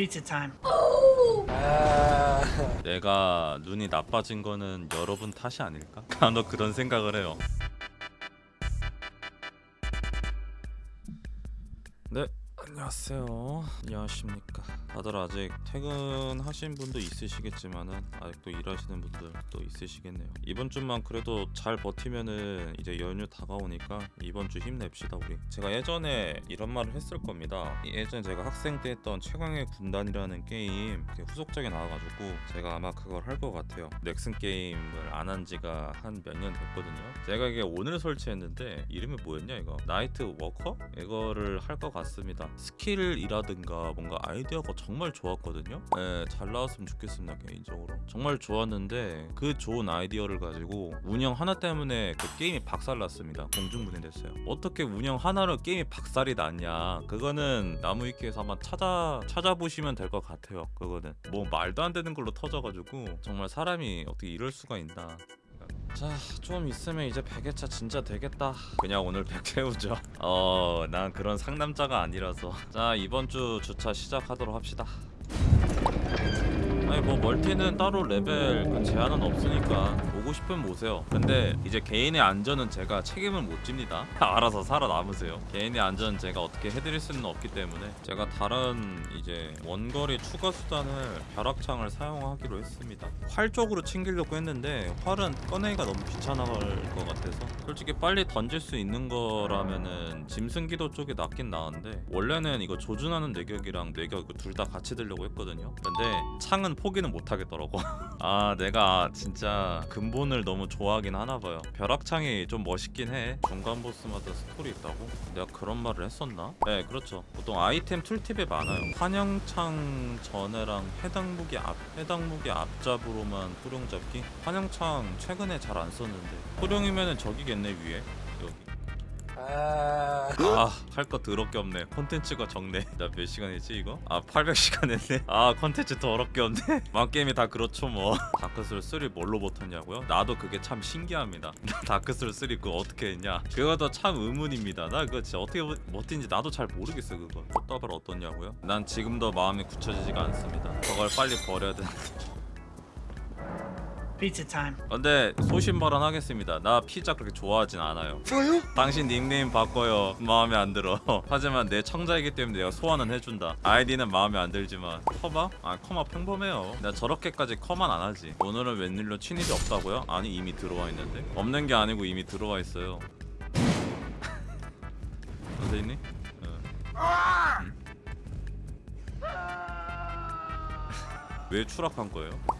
Pizza. 내가 눈이 나빠진 거는 여러분 탓이 아닐까? 간혹 그런 생각을 해요. 안녕하세요. 안녕하십니까. 다들 아직 퇴근하신 분도 있으시겠지만은 아직도 일하시는 분들도 있으시겠네요. 이번 주만 그래도 잘 버티면은 이제 연휴 다가오니까 이번 주 힘냅시다 우리. 제가 예전에 이런 말을 했을 겁니다. 예전에 제가 학생 때 했던 최강의 군단이라는 게임 그 후속작이 나와가지고 제가 아마 그걸 할 것 같아요. 넥슨 게임을 안 한 지가 한 몇 년 됐거든요. 제가 이게 오늘 설치했는데 이름이 뭐였냐 이거 나이트 워커 이거를 할 것 같습니다. 스킬이라든가 뭔가 아이디어가 정말 좋았거든요. 네, 잘 나왔으면 좋겠습니다 개인적으로. 정말 좋았는데 그 좋은 아이디어를 가지고 운영 하나 때문에 그 게임이 박살났습니다. 공중분해됐어요. 어떻게 운영 하나로 게임이 박살이 났냐? 그거는 나무위키에서 한번 찾아 찾아보시면 될 것 같아요. 그거는 뭐 말도 안 되는 걸로 터져가지고 정말 사람이 어떻게 이럴 수가 있나? 자, 좀 있으면 이제 100회차 진짜 되겠다. 그냥 오늘 100 채우죠. 어, 난 그런 상남자가 아니라서. 자, 이번 주 주차 시작하도록 합시다. 아니 뭐 멀티는 따로 레벨 그 제한은 없으니까 오고 싶으면 오세요. 근데 이제 개인의 안전은 제가 책임을 못 집니다. 알아서 살아남으세요. 개인의 안전은 제가 어떻게 해드릴 수는 없기 때문에 제가 다른 이제 원거리 추가 수단을 벼락창을 사용하기로 했습니다. 활 쪽으로 챙기려고 했는데 활은 꺼내기가 너무 귀찮아갈 것 같아서 솔직히 빨리 던질 수 있는 거라면은 짐승기도 쪽이 낫긴 나은데 원래는 이거 조준하는 뇌격이랑 뇌격 둘 다 같이 들려고 했거든요. 근데 창은 포기는 못 하겠더라고. 아 내가 진짜 근본을 너무 좋아하긴 하나봐요. 벼락창이 좀 멋있긴 해. 중간 보스마다 스토리 있다고? 내가 그런 말을 했었나? 네 그렇죠. 보통 아이템 tooltip에 많아요. 환영창 전에랑 해당 무기 앞 해당 무기 앞잡으로만 호령 잡기? 환영창 최근에 잘 안 썼는데. 호령이면은 저기겠네 위에 아할거 더럽게 없네. 콘텐츠가 적네. 나 몇 시간이지 이거? 아 800시간 했네. 아 콘텐츠 더럽게 없네. 망게임이 다 그렇죠 뭐. 다크솔 3 뭘로 버텼냐고요? 나도 그게 참 신기합니다. 다크솔 3 그거 어떻게 했냐? 그것도 참 의문입니다. 나 그거 진짜 어떻게 버- 버틴지 나도 잘 모르겠어 그거. 꽃다발 어떻냐고요? 난 지금도 마음이 굳혀지지가 않습니다. 저걸 빨리 버려야 되는데 Pizza time. 근데 소신 발언하겠습니다. 나 피자 그렇게 좋아하진 않아요. 저요? 당신 닉네임 바꿔요. 마음에 안 들어. 하지만 내 청자이기 때문에 내가 소환은 해준다. 아이디는 마음에 안 들지만 커마? 아 커마 평범해요. 나 저렇게까지 커만 안 하지. 오늘은 웬일로 친일이 없다고요? 아니 이미 들어와 있는데. 없는 게 아니고 이미 들어와 있어요. 선생님? 어. 음? 왜 추락한 거예요?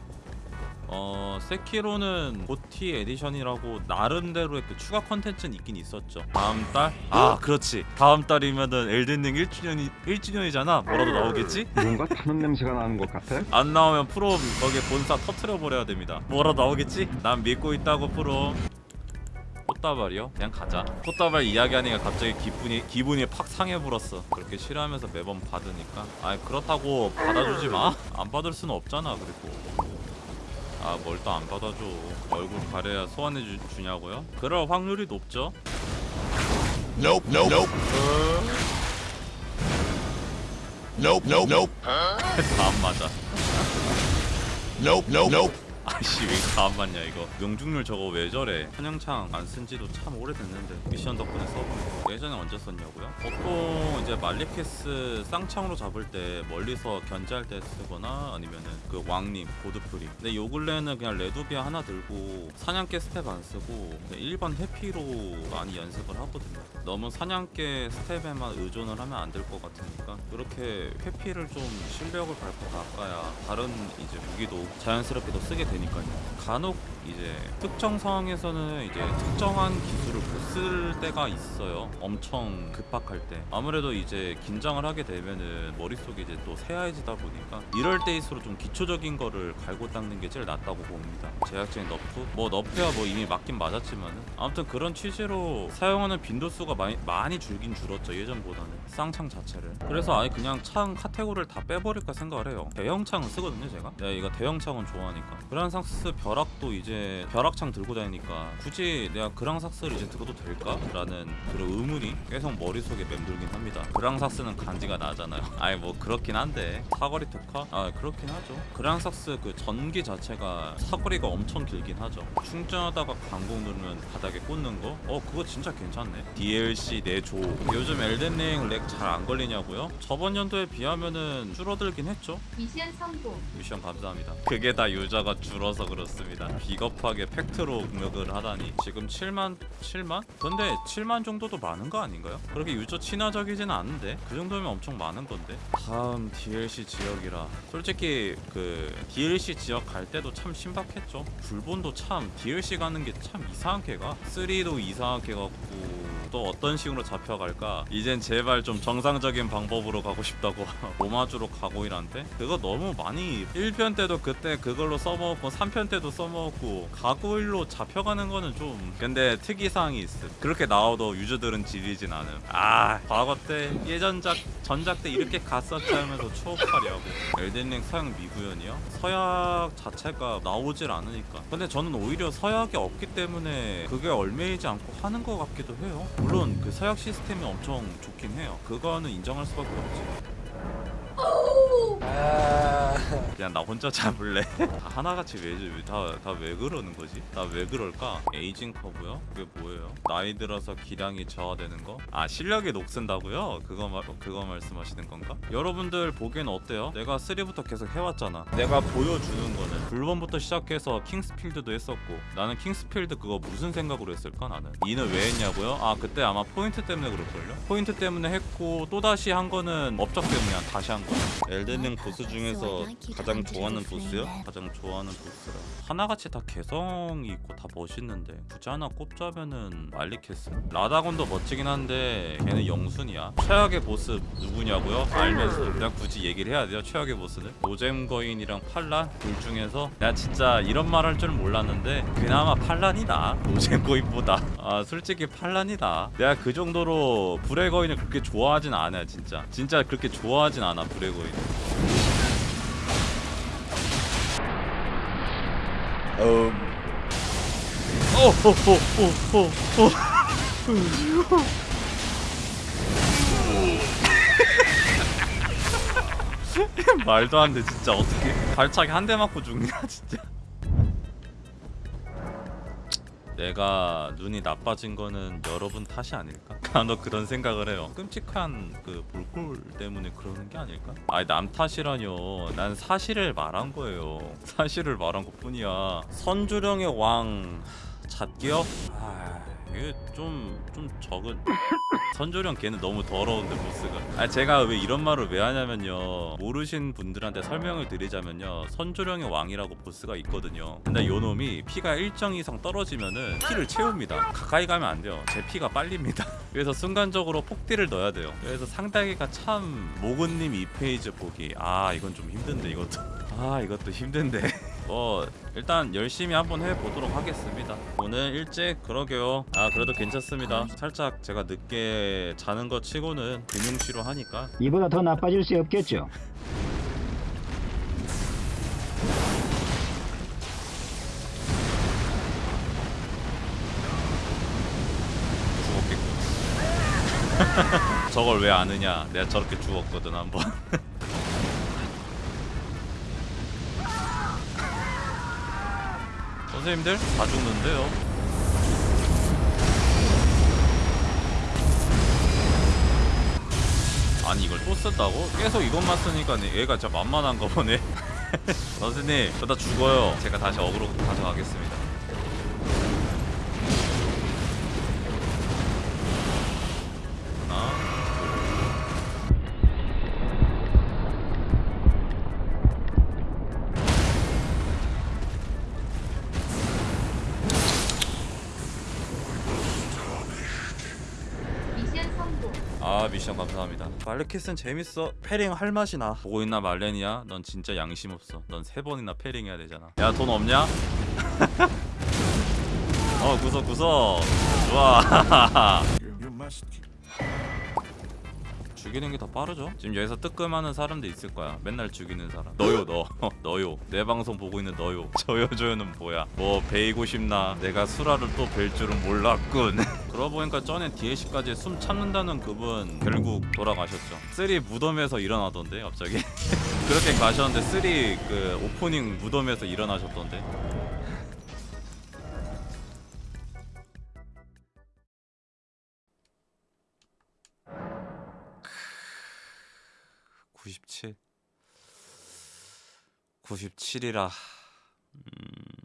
어 세키로는 GOTY edition이라고 나름대로의 그 추가 컨텐츠는 있긴 있었죠. 다음 달? 아 그렇지. 다음 달이면은 엘든링 1주년이 1주년이잖아. 뭐라도 나오겠지? 뭔가 타는 냄새가 나는 것 같아. 안 나오면 프롬 거기에 본사 터트려 버려야 됩니다. 뭐라도 나오겠지? 난 믿고 있다고 프롬 꽃다발이요? 그냥 가자. 꽃다발 이야기하니까 갑자기 기분이 기분이 팍 상해 불었어. 그렇게 싫어하면서 매번 받으니까. 아 그렇다고 받아주지 마안 받을 수는 없잖아 그리고 아 뭘 또 안 받아줘 얼굴 가려야 소환해 주, 주냐고요? 그럴 확률이 높죠 Nope, nope, nope. Nope, nope, nope. 다안 맞아 Nope, nope, nope. 아씨 왜 다안 맞냐 이거. 명중률 저거 왜 저래? 환영창 안 쓴지도 참 오래됐는데 미션 덕분에 써보니까 예전에 언제 썼냐고요? 보통 이제 말리케스 쌍창으로 잡을 때 멀리서 견제할 때 쓰거나 아니면은 그 왕님 고드프리 근데 요 근래는 그냥 레두비아 하나 들고 사냥개 스텝 안 쓰고 일반 회피로 많이 연습을 하거든요. 너무 사냥개 스텝에만 의존을 하면 안 될 것 같으니까 그렇게 회피를 좀 실력을 갈고 닦아야 다른 이제 무기도 자연스럽게도 쓰게 되 니까요. 간혹 이제 특정 상황에서는 이제 특정한 기술을 못 쓸 때가 있어요. 엄청 급박할 때. 아무래도 이제 긴장을 하게 되면은 머릿속이 이제 또 새하얘지다 보니까 이럴 때일수록 좀 기초적인 거를 갈고 닦는 게 제일 낫다고 봅니다. 제약적인 nerf? 뭐 nerf야 뭐 이미 맞긴 맞았지만은 아무튼 그런 취지로 사용하는 빈도수가 많이 많이 줄긴 줄었죠 예전보다는 쌍창 자체를 그래서 아예 그냥 창 카테고리를 다 빼버릴까 생각을 해요 대형 창은 쓰거든요 제가 내가 이거 대형 창은 좋아하니까 그런 그랑삭스 벼락도 이제 벼락창 들고 다니니까 굳이 내가 그랑삭스를 이제 들어도 될까?라는 그런 의문이 계속 머릿속에 맴돌긴 합니다. 그랑삭스는 간지가 나잖아요. 아니 뭐 그렇긴 한데 사거리 특화? 아 그렇긴 하죠. 그랑삭스 그 전기 자체가 사거리가 엄청 길긴 하죠. 충전하다가 강공 누르면 바닥에 꽂는 거? 어 그거 진짜 괜찮네. DLC 내조. 요즘 엘덴링 lag 잘 안 걸리냐고요? 저번 연도에 비하면은 줄어들긴 했죠. 미션 성공. 미션 감사합니다. 그게 다 유저가 줄어서 그렇습니다. 비겁하게 팩트로 공격을 하다니 지금 7만 7만? 근데 7만 정도도 많은 거 아닌가요? 그렇게 유저 친화적이진 않은데 그 정도면 엄청 많은 건데. 다음 DLC 지역이라 솔직히 그 DLC 지역 갈 때도 참 신박했죠. 블본도 참 DLC 가는 게 참 이상하게 가. 3도 이상하게 갔고 또 어떤 식으로 잡혀갈까? 이젠 제발 좀 정상적인 방법으로 가고 싶다고 오마주로 가고 이란데 그거 너무 많이 1편 때도 그때 그걸로 써먹 었고 3편 때도 써먹었고 가구일로 잡혀가는 거는 좀 근데 특이사항이 있어. 그렇게 나와도 유저들은 지리진 않음. 아 과거 때 예전작 전작 때 이렇게 갔었지 하면서 추억하려고. 엘덴링 서양 미구현이요? 서약 자체가 나오질 않으니까. 근데 저는 오히려 서약이 없기 때문에 그게 얼매이지 않고 하는 것 같기도 해요. 물론 그 서약 시스템이 엄청 좋긴 해요. 그거는 인정할 수밖에 없지 그냥 나 혼자 잡을래? 다 하나같이 왜다다 왜 그러는 거지? 다왜 그럴까? aging curve요? 그게 뭐예요? 나이 들어서 기량이 저하되는 거? 아 실력이 녹슨다고요? 그거 말 그거 말씀하시는 건가? 여러분들 보기엔 어때요? 내가 3부터 계속 해왔잖아. 내가 보여주는 거는 블본부터 시작해서 킹스필드도 했었고 나는 킹스필드 그거 무슨 생각으로 했을까 나는? 이는 왜 했냐고요? 아 그때 아마 포인트 때문에 그럴걸요? 포인트 때문에 했고 또 다시 한 거는 업적 때문에 다시 한 거야. 엘덴링 보스 중에서 가장 좋아하는 보스요? 가장 좋아하는 보스라 하나같이 다 개성이 있고 다 멋있는데 굳이 하나 꼽자면은 말리캐스. 라다곤도 멋지긴 한데 걔는 영순이야. 최악의 보스 누구냐고요? 알면서. 그냥 굳이 얘기를 해야 돼요 최악의 보스는? 노잼 거인이랑 팔란? 둘 중에서? 내가 진짜 이런 말 할 줄 몰랐는데 그나마 팔란이다. 노잼 거인보다. 아 솔직히 팔란이다. 내가 그 정도로 불의 거인을 그렇게 좋아하진 않아 진짜. 진짜 그렇게 좋아하진 않아 불의 거인 음. 오호호호호호. 말도 안 돼 진짜 어떻게 발차기 한 대 맞고 죽냐 진짜. 내가 눈이 나빠진 거는 여러분 탓이 아닐까? 간혹 그런 생각을 해요. 끔찍한 그 볼꼴 때문에 그러는 게 아닐까? 아니 남 탓이라뇨. 난 사실을 말한 거예요. 사실을 말한 것뿐이야. 선주령의 왕 잣기요? 아 이게 좀 좀 적은. 선조령 걔는 너무 더러운데 보스가. 아 제가 왜 이런 말을 왜 하냐면요. 모르신 분들한테 설명을 드리자면요. 선조령의 왕이라고 보스가 있거든요. 근데 요 놈이 피가 일정 이상 떨어지면은 피를 채웁니다. 가까이 가면 안 돼요. 제 피가 빨립니다. 그래서 순간적으로 폭딜을 넣어야 돼요. 그래서 상당히가 참 모근님 2페이지 보기. 아 이건 좀 힘든데 이것도. 아 이것도 힘든데 뭐 일단 열심히 한번 해보도록 하겠습니다. 오늘 일찍 그러게요. 아 그래도 괜찮습니다. 살짝 제가 늦게 자는 것 치고는 금융치료 하니까. 이보다 더 나빠질 수 없겠죠. 죽었겠군 저걸 왜 아느냐. 내가 저렇게 죽었거든 한번 선생님들 다 죽는데요? 아니 이걸 또 쓴다고? 계속 이것만 쓰니까 얘가 진짜 만만한가 보네. 선생님 저 다 죽어요. 제가 다시 어그로 가져가겠습니다 미션 감사합니다. 말레키스는 재밌어. parrying 할 맛이 나. 보고 있나 말레니아 넌 진짜 양심 없어. 넌 세 번이나 parrying 해야 되잖아. 야 돈 없냐? 어 구석 구석. 좋아 죽이는 게 더 빠르죠? 지금 여기서 뜨끔하는 사람도 있을 거야. 맨날 죽이는 사람. 너요 너. 너요. 내 방송 보고 있는 너요. 저요 저요는 뭐야? 뭐 베이고 싶나? 내가 수라를 또 벨 줄은 몰랐군. 그러고 보니까 전에 DLC까지 숨 참는다는 그분 결국 돌아가셨죠. 쓰리 무덤에서 일어나던데 갑자기? 그렇게 가셨는데 쓰리 그 오프닝 무덤에서 일어나셨던데 구십칠. 97이라. 음...